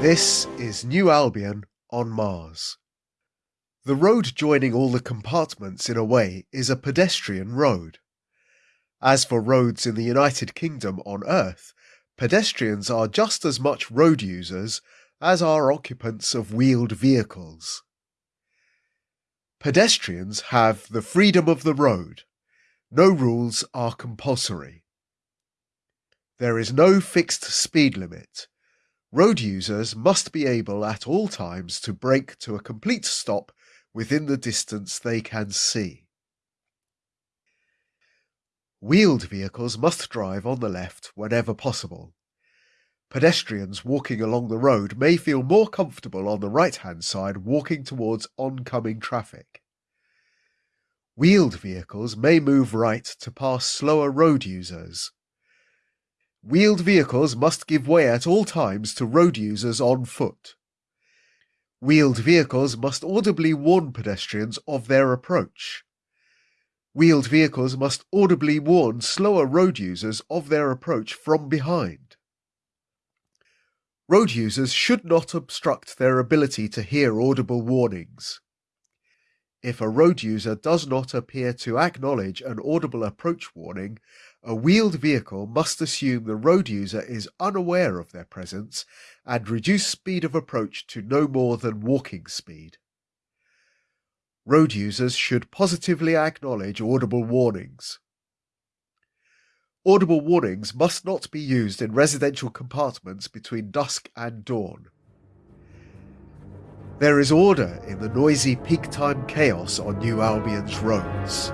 This is New Albion on Mars. The road joining all the compartments in a way is a pedestrian road. As for roads in the United Kingdom on Earth, pedestrians are just as much road users as are occupants of wheeled vehicles. Pedestrians have the freedom of the road. No rules are compulsory. There is no fixed speed limit. Road users must be able at all times to brake to a complete stop within the distance they can see. Wheeled vehicles must drive on the left whenever possible. Pedestrians walking along the road may feel more comfortable on the right-hand side walking towards oncoming traffic. Wheeled vehicles may move right to pass slower road users. Wheeled vehicles must give way at all times to road users on foot. Wheeled vehicles must audibly warn pedestrians of their approach. Wheeled vehicles must audibly warn slower road users of their approach from behind. Road users should not obstruct their ability to hear audible warnings. If a road user does not appear to acknowledge an audible approach warning, a wheeled vehicle must assume the road user is unaware of their presence and reduce speed of approach to no more than walking speed. Road users should positively acknowledge audible warnings. Audible warnings must not be used in residential compartments between dusk and dawn. There is order in the noisy peak time chaos on New Albion's roads.